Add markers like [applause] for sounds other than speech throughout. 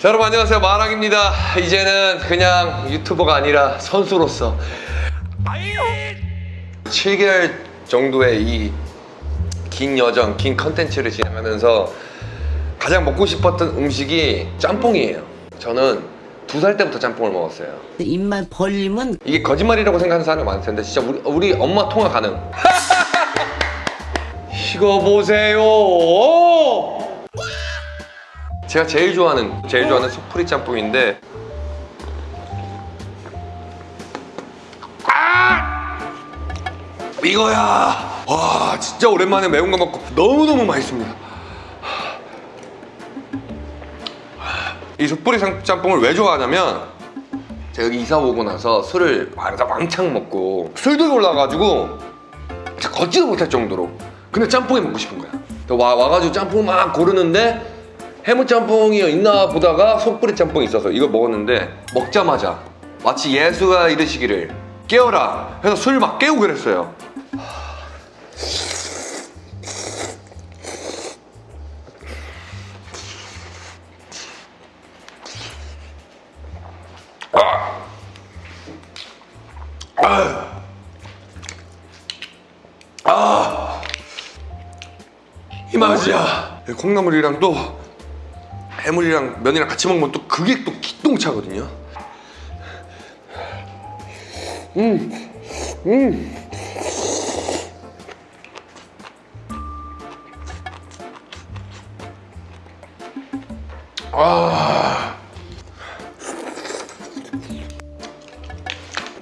자, 여러분 안녕하세요. 마랑입니다. 이제는 그냥 유튜버가 아니라 선수로서 7개월 정도의 이 긴 여정, 긴 컨텐츠를 진행하면서 가장 먹고 싶었던 음식이 짬뽕이에요. 저는 두 살 때부터 짬뽕을 먹었어요. 입만 벌리면 이게 거짓말이라고 생각하는 사람이 많을 텐데 진짜 우리, 우리 엄마 통화 가능. [laughs] 이거 보세요 제가 제일 좋아하는 제일 좋아하는 속풀이 짬뽕인데. 아! 이거야! 와 진짜 오랜만에 매운 거 먹고 너무너무 맛있습니다. 이 상- 짬뽕을 왜 좋아하냐면 제가 여기 이사 오고 나서 술을 왕창 먹고 술도 올라가지고 걷지도 못할 정도로 근데 짬뽕이 먹고 싶은 거야. 와, 와가지고 짬뽕 막 고르는데 해물짬뽕이 있나 보다가 속뿌리 짬뽕이 있어서 이걸 먹었는데 먹자마자 마치 예수가 이르시기를 깨어라 해서 술 막 깨우고 그랬어요. 이 맛이야. 콩나물이랑 또 해물이랑 면이랑 같이 먹으면 또 그게 또 기똥차거든요 음, 음. 아.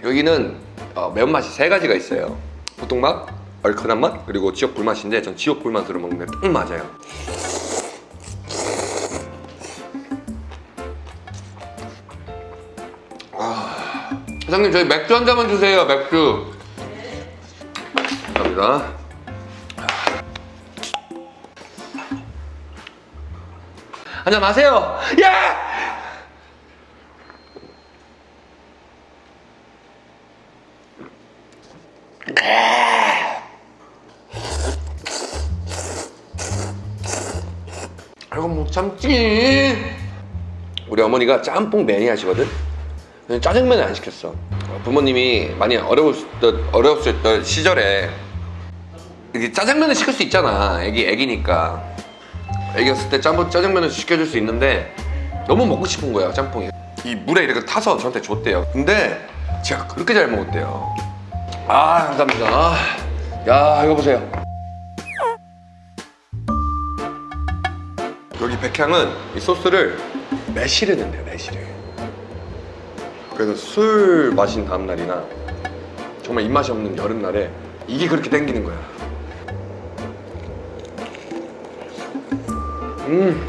여기는 어, 매운맛이 세 가지가 있어요 보통 맛, 얼큰한 맛, 그리고 지역 불맛인데 전 지역 불맛으로 먹는 게 딱 맞아요 사장님 저희 맥주 한 잔만 주세요 맥주. 감사합니다. 한잔 하세요. 야! 이거 못 참지 우리 어머니가 짬뽕 매니아시거든 짜장면을 안 시켰어. 부모님이 많이 어려웠을 때, 어려웠을 때 시절에 짜장면을 시킬 수 있잖아. 애기 애기니까. 애기였을 때 짬뽕 짜장면을 시켜줄 수 있는데 너무 먹고 싶은 거예요 짬뽕이. 이 물에 이렇게 타서 저한테 줬대요. 근데 제가 그렇게 잘 먹었대요. 아 감사합니다. 야 이거 보세요. 여기 백향은 이 소스를 매실을 넣는데요 매실을 그래서 술 마신 다음날이나 정말 입맛이 없는 여름날에 이게 그렇게 땡기는 거야. 음.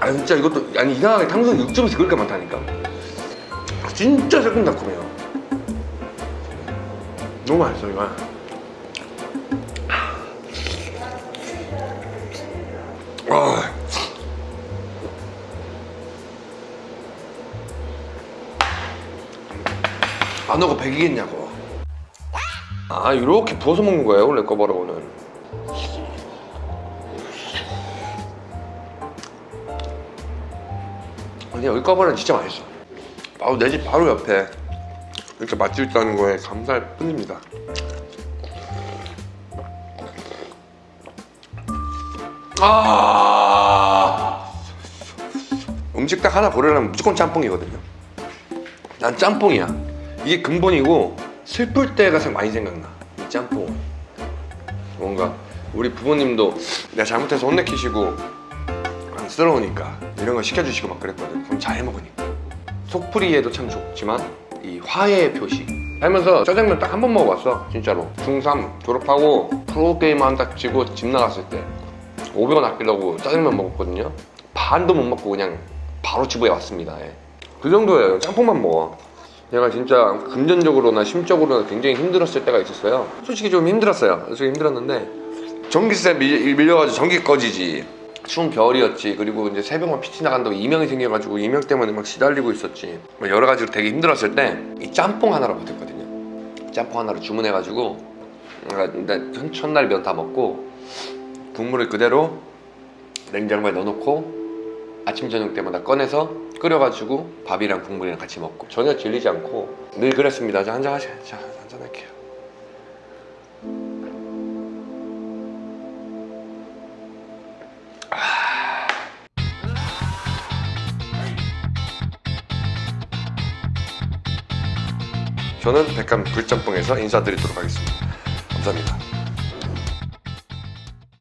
아 진짜 이것도 아니 이상하게 탕수육 육즙이 그렇게 많다니까. 진짜 새콤달콤해요. 너무 맛있어 이거. 아. 안 하고 백이겠냐고. 아 이렇게 부어서 먹는 거예요 꺼버러고는. 근데 여기 꺼버러는 진짜 맛있어. 바로 내 집 바로 옆에 이렇게 맛집 있다는 거에 감사할 뿐입니다. 아! 음식 딱 하나 고르려면 무조건 짬뽕이거든요. 난 짬뽕이야 이게 근본이고 슬플 때가 가장 많이 생각나. 이 짬뽕. 뭔가 우리 부모님도 내가 잘못해서 혼내키시고 안쓰러우니까 이런 거 시켜주시고 막 그랬거든. 그럼 잘 해먹으니까. 속풀이에도 참 좋지만 이 화해의 표시. 살면서 짜장면 딱 한 번 먹어봤어 진짜로. 중3 졸업하고 프로게임 한다 치고 집 나갔을 때 500원 아끼려고 짜장면 먹었거든요. 반도 못 먹고 그냥 바로 집에 왔습니다. 예. 그 정도예요. 짬뽕만 먹어 제가 진짜 금전적으로나 심적으로나 굉장히 힘들었을 때가 있었어요. 솔직히 좀 힘들었어요. 솔직히 힘들었는데 전기세 밀, 밀려가지고 전기 꺼지지. 추운 겨울이었지. 그리고 이제 새벽만 PT 나간다고 이명이 생겨가지고 이명 때문에 막 시달리고 있었지. 뭐 여러 가지로 되게 힘들었을 때 이 짬뽕 하나로 버텼거든요. 짬뽕 하나로 주문해가지고 첫날 면 다 먹고 국물을 그대로 냉장고에 넣어놓고 아침 저녁 때마다 꺼내서 끓여가지고 밥이랑 국물이랑 같이 먹고 전혀 질리지 않고 늘 그랬습니다. 자 한잔 하세요. 자 한잔 할게요. 저는 백감 불짬뽕에서 인사드리도록 하겠습니다. 감사합니다.